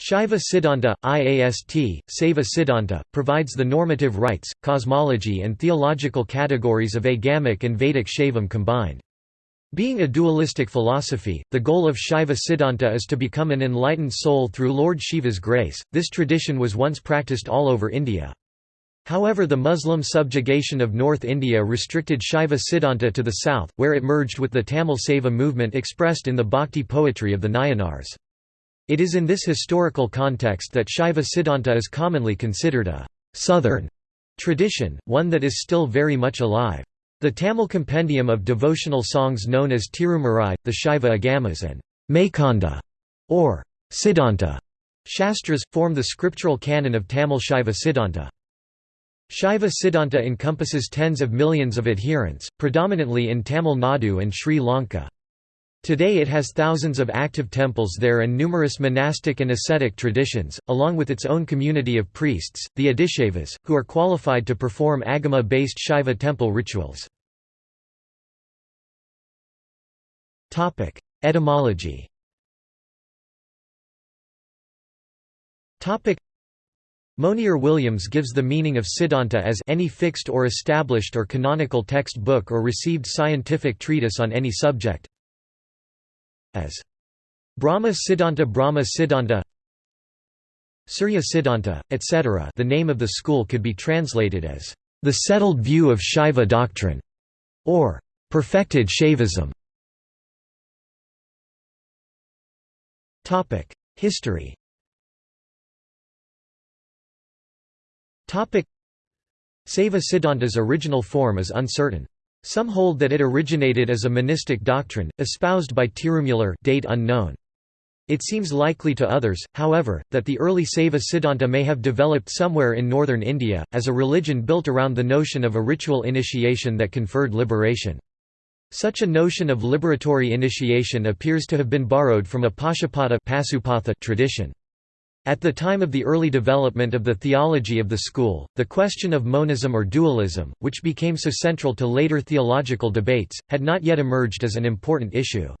Shaiva Siddhanta, IAST, Saiva Siddhanta, provides the normative rites, cosmology and theological categories of Agamic and Vedic Shaivam combined. Being a dualistic philosophy, the goal of Shaiva Siddhanta is to become an enlightened soul through Lord Shiva's grace. This tradition was once practiced all over India. However the Muslim subjugation of North India restricted Shaiva Siddhanta to the south, where it merged with the Tamil Saiva movement expressed in the bhakti poetry of the Nayanars. It is in this historical context that Shaiva Siddhanta is commonly considered a «southern» tradition, one that is still very much alive. The Tamil compendium of devotional songs known as Tirumurai, the Shaiva Agamas and Meykanda, or Siddhanta Shastras, form the scriptural canon of Tamil Shaiva Siddhanta. Shaiva Siddhanta encompasses tens of millions of adherents, predominantly in Tamil Nadu and Sri Lanka. Today it has thousands of active temples there and numerous monastic and ascetic traditions, along with its own community of priests, the Adishaivas, who are qualified to perform Agama-based Shaiva temple rituals. Etymology Monier Williams gives the meaning of Siddhanta as any fixed or established or canonical text book or received scientific treatise on any subject, as Brahma Siddhanta Brahma Siddhanta Surya Siddhanta, etc. The name of the school could be translated as the settled view of Shaiva doctrine or perfected Shaivism. Topic: History. Topic: Saiva Siddhanta's original form is uncertain. Some hold that it originated as a monistic doctrine, espoused by Tirumular date unknown. It seems likely to others, however, that the early Saiva Siddhanta may have developed somewhere in northern India, as a religion built around the notion of a ritual initiation that conferred liberation. Such a notion of liberatory initiation appears to have been borrowed from a Pashupatha tradition. At the time of the early development of the theology of the school, the question of monism or dualism, which became so central to later theological debates, had not yet emerged as an important issue.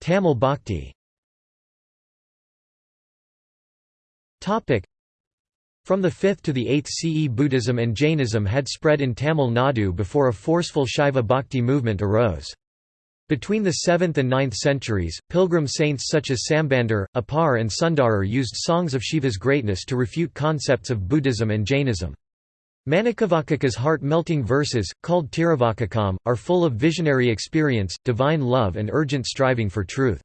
Tamil Bhakti From the 5th to the 8th CE Buddhism and Jainism had spread in Tamil Nadu before a forceful Shaiva Bhakti movement arose. Between the 7th and 9th centuries, pilgrim saints such as Sambandar, Appar and Sundarar used songs of Shiva's greatness to refute concepts of Buddhism and Jainism. Manikavakaka's heart-melting verses, called Tiruvakakam, are full of visionary experience, divine love and urgent striving for truth.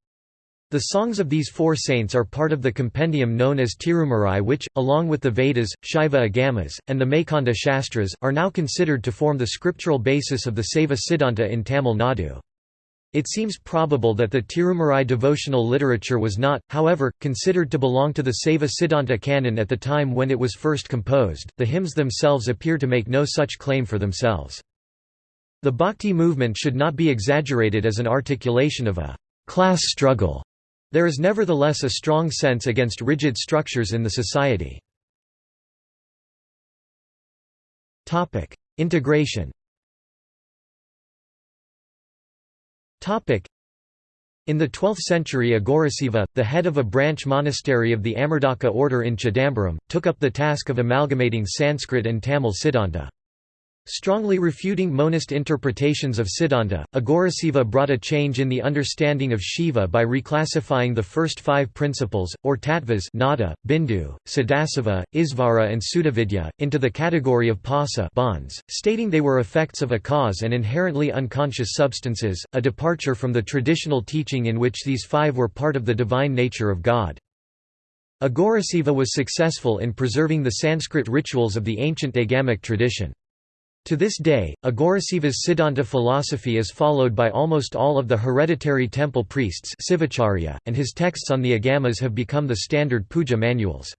The songs of these four saints are part of the compendium known as Tirumurai which, along with the Vedas, Shaiva Agamas, and the Meykanda Shastras, are now considered to form the scriptural basis of the Saiva Siddhanta in Tamil Nadu. It seems probable that the Tirumurai devotional literature was not, however, considered to belong to the Saiva Siddhanta canon at the time when it was first composed. The hymns themselves appear to make no such claim for themselves. The Bhakti movement should not be exaggerated as an articulation of a class struggle. There is nevertheless a strong sense against rigid structures in the society. Integration In the 12th century Aghorasiva, the head of a branch monastery of the Amardaka order in Chidambaram, took up the task of amalgamating Sanskrit and Tamil Siddhanta. Strongly refuting monist interpretations of Siddhanta, Aghorasiva brought a change in the understanding of Shiva by reclassifying the first five principles, or tattvas nada, bindu, sadasiva, isvara and sudavidya, into the category of pasa bonds, stating they were effects of a cause and inherently unconscious substances, a departure from the traditional teaching in which these five were part of the divine nature of God. Aghorasiva was successful in preserving the Sanskrit rituals of the ancient Agamic tradition. To this day, Aghorasiva's Siddhanta philosophy is followed by almost all of the hereditary temple priests and his texts on the Agamas have become the standard puja manuals.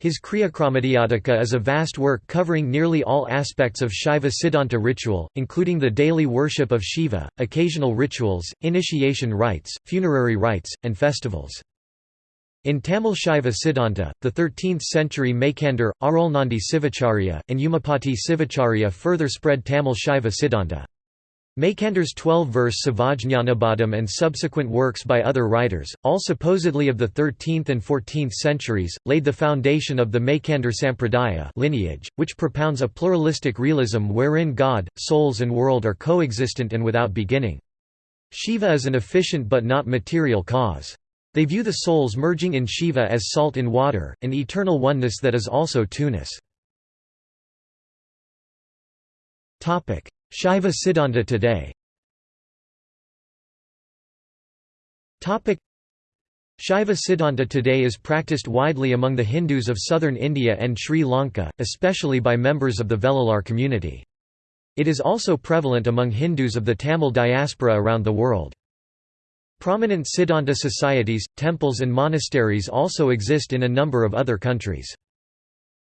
His Kriyakramadyotika is a vast work covering nearly all aspects of Shaiva Siddhanta ritual, including the daily worship of Shiva, occasional rituals, initiation rites, funerary rites, and festivals. In Tamil Shaiva Siddhanta, the 13th-century Meykandar, Arulnandi Sivacharya, and Umapati Sivacharya further spread Tamil Shaiva Siddhanta. Meykandar's 12-verse Sivajñanabodham and subsequent works by other writers, all supposedly of the 13th and 14th centuries, laid the foundation of the Maykander Sampradaya lineage, which propounds a pluralistic realism wherein God, souls and world are coexistent and without beginning. Shiva is an efficient but not material cause. They view the souls merging in Shiva as salt in water, an eternal oneness that is also two-ness. Shaiva Siddhanta today Shaiva Siddhanta today is practiced widely among the Hindus of southern India and Sri Lanka, especially by members of the Vellalar community. It is also prevalent among Hindus of the Tamil diaspora around the world. Prominent Siddhanta societies, temples and monasteries also exist in a number of other countries.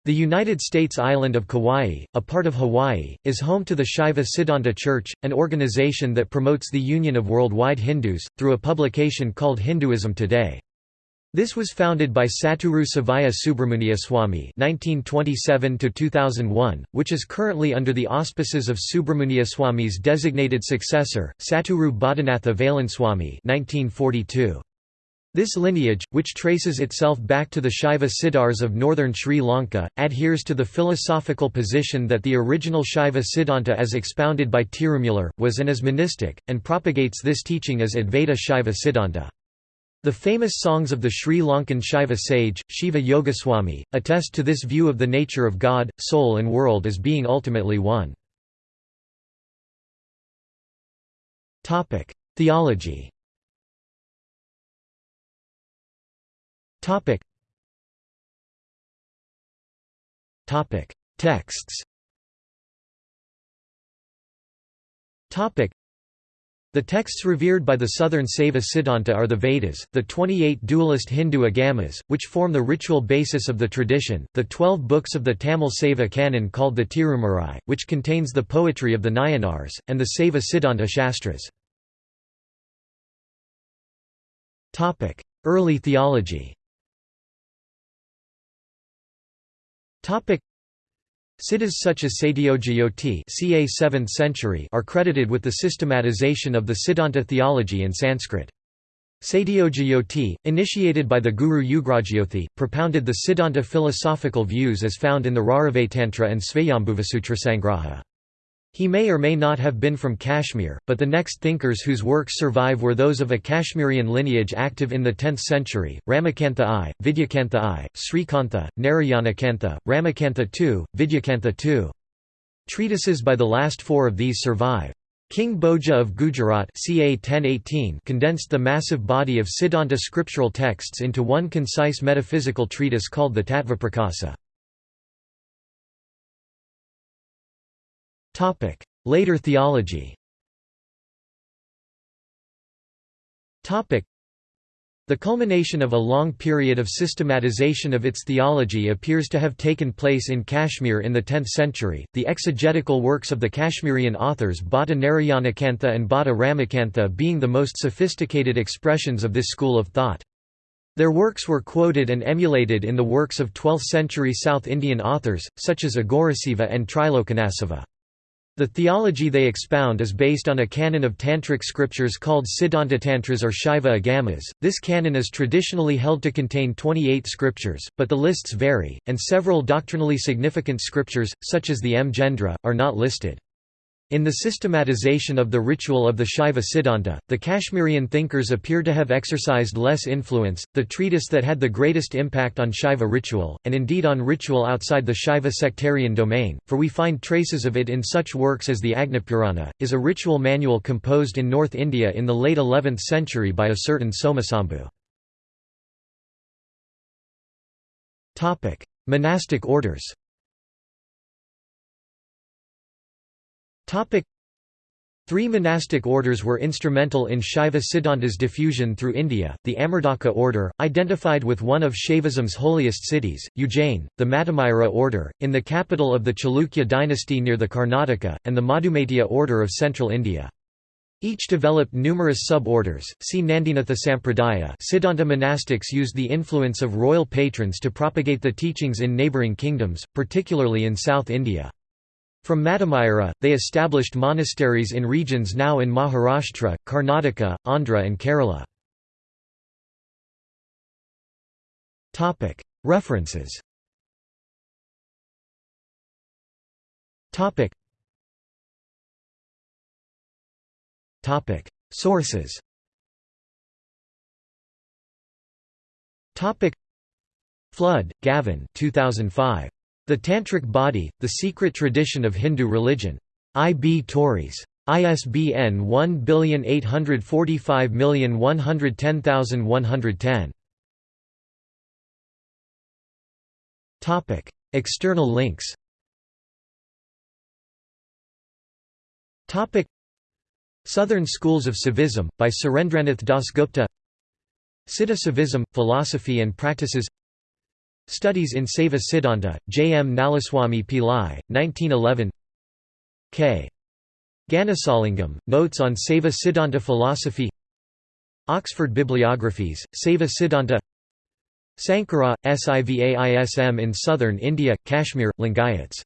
The United States island of Kauai, a part of Hawaii, is home to the Shaiva Siddhanta Church, an organization that promotes the union of worldwide Hindus, through a publication called Hinduism Today. This was founded by Saturu Sivaya Subramuniyaswami (1927–2001), which is currently under the auspices of Subramuniyaswami's designated successor, Saturu Bodhinatha Veylanswami (1942). This lineage, which traces itself back to the Shaiva Siddhars of northern Sri Lanka, adheres to the philosophical position that the original Shaiva Siddhanta as expounded by Tirumula, was and is monistic, and propagates this teaching as Advaita Shaiva Siddhanta. The famous songs of the Sri Lankan Shaiva sage, Shiva Yogaswami, attest to this view of the nature of God, soul and world as being ultimately one. Theology. Texts. The texts revered by the southern Saiva Siddhanta are the Vedas, the 28 dualist Hindu agamas, which form the ritual basis of the tradition, the 12 books of the Tamil Saiva canon called the Tirumurai, which contains the poetry of the Nayanars, and the Saiva Siddhanta Shastras. Early theology Siddhas such as Satyajyoti ca 7th century are credited with the systematization of the Siddhanta theology in Sanskrit. Satyajyoti, initiated by the Guru Ugrajyothi, propounded the Siddhanta philosophical views as found in the Rauravatantra and Svayambhuvasutra Sangraha. He may or may not have been from Kashmir, but the next thinkers whose works survive were those of a Kashmirian lineage active in the 10th century, Ramakantha I, Vidyakantha I, Srikantha, Narayanakantha, Ramakantha II, Vidyakantha II. Treatises by the last four of these survive. King Bhoja of Gujarat ca 1018 condensed the massive body of Siddhanta scriptural texts into one concise metaphysical treatise called the Tattvaprakasa. Later theology. Topic: The culmination of a long period of systematization of its theology appears to have taken place in Kashmir in the 10th century. The exegetical works of the Kashmirian authors Bhatta Narayanakantha and Bhatta Ramakantha being the most sophisticated expressions of this school of thought. Their works were quoted and emulated in the works of 12th-century South Indian authors, such as Aghorasiva and Trilocanasiva. The theology they expound is based on a canon of tantric scriptures called Siddhantatantras or Shaiva Agamas. This canon is traditionally held to contain 28 scriptures, but the lists vary, and several doctrinally significant scriptures, such as the Mrgendra, are not listed. In the systematization of the ritual of the Shaiva Siddhanta, the Kashmirian thinkers appear to have exercised less influence. The treatise that had the greatest impact on Shaiva ritual, and indeed on ritual outside the Shaiva sectarian domain, for we find traces of it in such works as the Agnipurana, is a ritual manual composed in North India in the late 11th century by a certain Somasambhu. Monastic orders Three monastic orders were instrumental in Shaiva Siddhanta's diffusion through India, the Amardaka order, identified with one of Shaivism's holiest cities, Ujjain, the Matamira order, in the capital of the Chalukya dynasty near the Karnataka, and the Madhumaitya order of central India. Each developed numerous sub-orders. See Nandinatha Sampradaya. Siddhanta monastics used the influence of royal patrons to propagate the teachings in neighbouring kingdoms, particularly in South India. From Mattamira, they established monasteries in regions now in Maharashtra, Karnataka, Andhra and Kerala. References. Sources. Flood, Gavin 2005. The Tantric Body, The Secret Tradition of Hindu Religion. I. B. Tauris. ISBN 1845110110. Topic: External links. Topic: Southern Schools of Saivism by Surendranath Dasgupta. Siddha Saivism: Philosophy and Practices. Studies in Saiva Siddhanta, J. M. Nallaswami Pillai, 1911 K. Ganasalingam, Notes on Saiva Siddhanta Philosophy Oxford Bibliographies, Saiva Siddhanta Sankara, Sivaism in Southern India, Kashmir, Lingayats